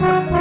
Thank you.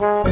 Bye.